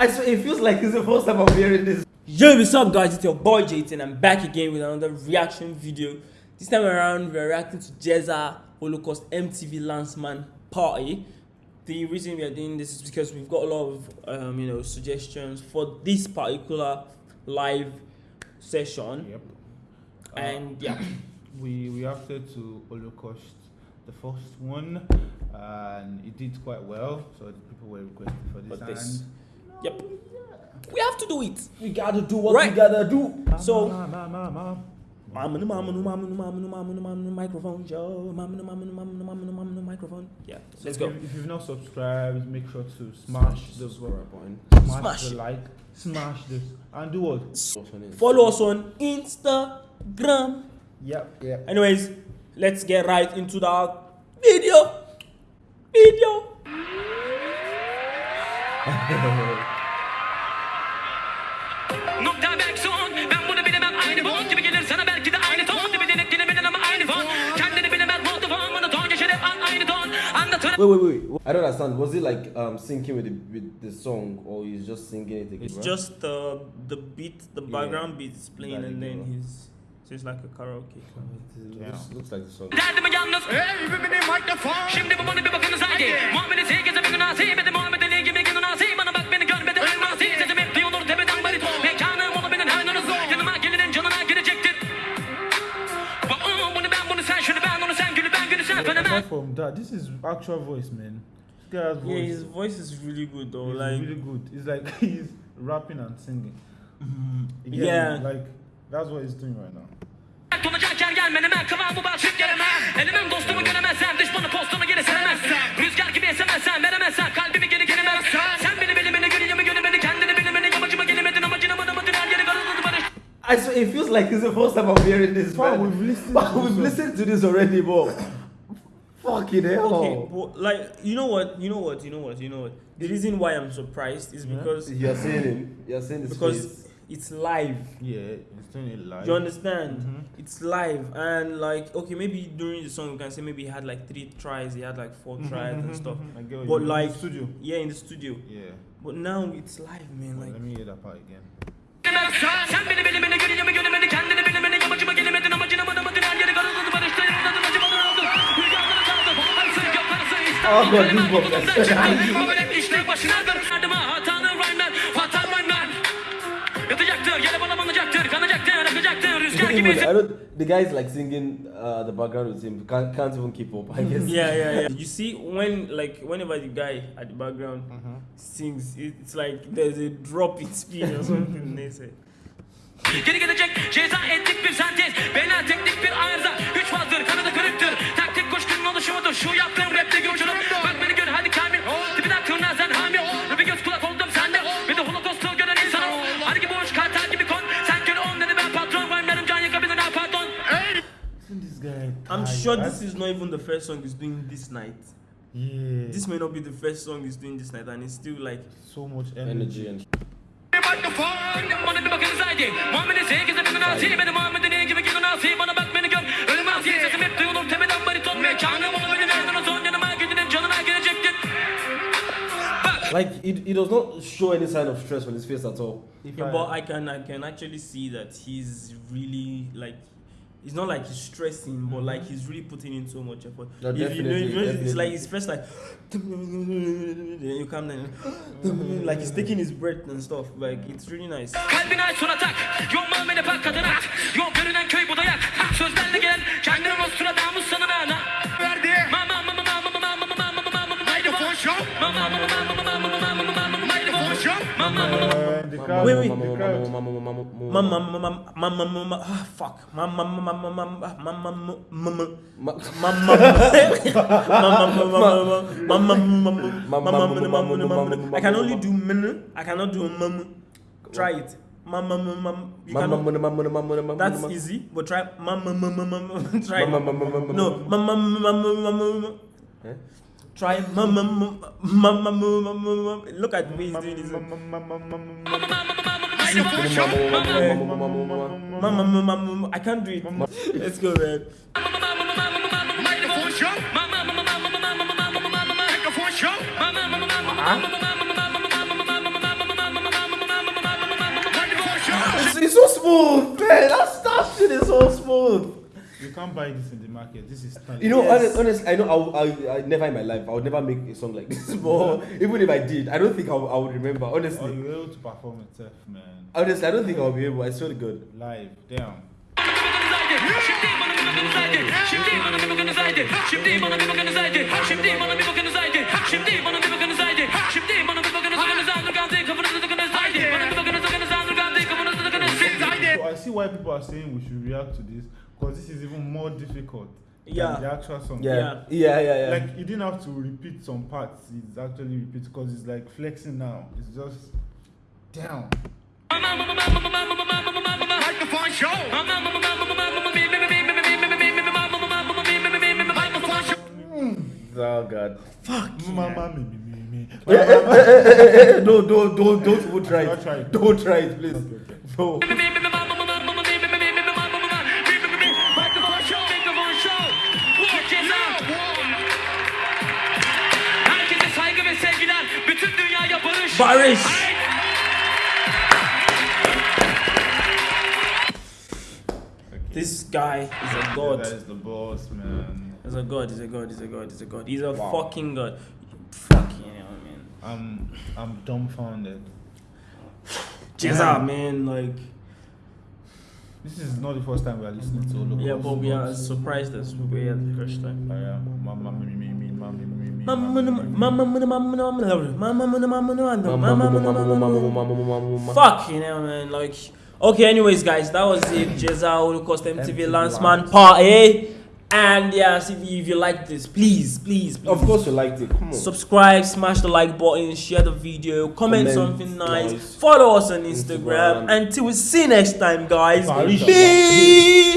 I swear, it feels like it's the first time I'm hearing this. Yo, what's up guys? It's your boy Jayton. I'm back again with another reaction video. This time around, we're reacting to Ceza Holocaust MTV Lanşman Party. The reason we are doing this is because we've got a lot of um, you know suggestions for this particular live session. Yep. And yeah, We reacted to Holocaust, the first one, and it did quite well. So the people were requesting for this. But this- and yep. We have to do it. We gotta do what Right. we gotta do. So- Ma, ma, ma, ma, ma. Mama mama mama mama mama mama microphone, yo. Mama mama mama mama mama microphone. Yeah, So let's if go. you- If you've not subscribed, make sure to smash the button. smash, Smash the like, smash this, and do what? Follow us on Instagram. Yep, yep. Anyways, let's get right into the Nokta belki son. Ben bunu bilemem. Aynı fon Gibi gelir sana. Belki de aynı ton Gibi denek dilemeden ama aynı fon. Kendini bilemez. Oldu fon Bunu ton geçer hep aynı ton. Anlatır Wait, wait, wait. I don't understand. Was it like um syncing with the with the song, or he's just singing it again? It's right? just the the beat, the Yeah. background beat is playing, and then he's it's like a karaoke. It looks, looks like the song. Derdimi yalnız Şimdi bu bunu bir bakınız haydi Muamelesi herkese bir günah Sevmedi Muhammed Ali gibi günah Bana bak beni görmedi ölmez Sesim hep duyulur tepeden bariton Mekanım olabilir her nuruz Yanıma gelenin canına girecektir Bu ıı, bunu ben bunu sen şunu ben onu sen gülü ben gülü sen fenomen from that, this is actual voice, man. This guy's voice. Yeah, his voice is really good though. He's like really good. It's like he's rapping and singing. Yeah. me? Like that's what he's doing right now. Yer gelmeneme kıvamı basıp gelemem Elimim dostumu göremezsem düşmanı postumu geri seremezsem Rüzgar gibi esemezsem veremezsem kalbimi geri gelemez Sen beni bilimini gülüyümü gülümeni kendini bilimini Yamacıma gelemedin amacına mı namacın her yeri karıldı barış I swear, it feels like it's the first time I'm hearing this. Man. we've listened But to we've this listened to this already, but fucking hell. okay, but like you know what, you know what, you know what, you know what. The reason why I'm surprised is because You're saying him. You're saying this because face. It's live. Yeah, he's doing it live. You understand? Mhm. It's live and like okay, maybe during the song we can say maybe he had like three tries, he had like 4 Mhm, tries and mhm, stuff. mhm. I get what But you mean. like studio. yeah, in the studio. Yeah. But now it's live, man. Well, Like let me hear that part again. Sen beni bilimini gülüyümü akacaktır Rüzgar gibi Even, I don't. The guy's like singing uh, the background with him. Can't, can't even keep up. I guess. yeah, yeah, yeah. You see, when like whenever the guy at the background Mm-hmm. sings, it's like there's a drop in speed or something. they say. Geri gelecek ceza ettik I'm tight? sure this is not even the first song he's doing this night. Yeah. This may not be the first song he's doing this night, and it's still like so much Energy energy. and. Bana bir bakınız haydi Muhammed'in herkese bir günahı Benim Muhammed'in iyi gibi günahı Bana bak beni gör Ölmez sesim hep duyulur Tepeden bariton Mekanım olabilir Nereden o son yanıma gidinin canına girecektir Bak Like it, he does not show any sign of stress on his face at all. Yeah, but I can I can actually see that he's really like it's not like he's stressing, but like he's really putting in so much effort. No, If you know, definitely, you know, it's like he's first like then you come down like he's taking his breath and stuff. Like it's really nice. Kalbine aç sonra tak Yok muamele bak kadına Yok görünen köy budayak Sözlerle gelen Kendine nostra damus sana nana Verdi Mama mama mama mama mama mama mama mama Mama mama mama mama mama mama oui, oui. Fuck. I can only do min. I cannot do mum. Try it. That's easy, but try. Try. No. Try. Look at me doing this. I can't do it. Let's go, man. It's so smooth, man. That shit is can't buy this in the market. This is talent. You know, Yes. honest, honestly, I know I, I, I never in my life I would never make a song like this. But even if I did, I don't think I, would- I would remember. Or Honestly, you were able to perform itself, man. honestly, I don't think I'll be able. I swear to God. Live. Damn. So I see why people are saying we should react to this because this is even more difficult Yeah. than the actual song. Yeah, Yeah. yeah, yeah, yeah. Like you didn't have to repeat some parts. It's actually repeat because it's like flexing now. It's just down. Microphone show. oh God. Mama, me, me, me, me. Eh, eh, eh, no, don't, don't, don't try Don't it. try it. Don't try it, please. Okay, okay. No. Barış. This guy is a Yeah, god. that is the boss, man. He's a god. He's a god. He's a god. He's a god. He's a Wow. fucking god. Fucking hell, man. I'm I'm dumbfounded. Ceza, man. Like, This is not the first time we are listening to Holocaust. yeah, but we are surprised as we were the first time. Oh, yeah. Fuck, you know, man. Like, okay, anyways, guys, that was it. Ceza Holocaust MTV Lanşman Part A. And yes, if you, if you like this, please, please, please. Of course, you liked it. Come on. Subscribe, smash the like button, share the video, comment, comment something nice, nice, follow us on Instagram. Instagram. Until we see you next time, guys. Peace.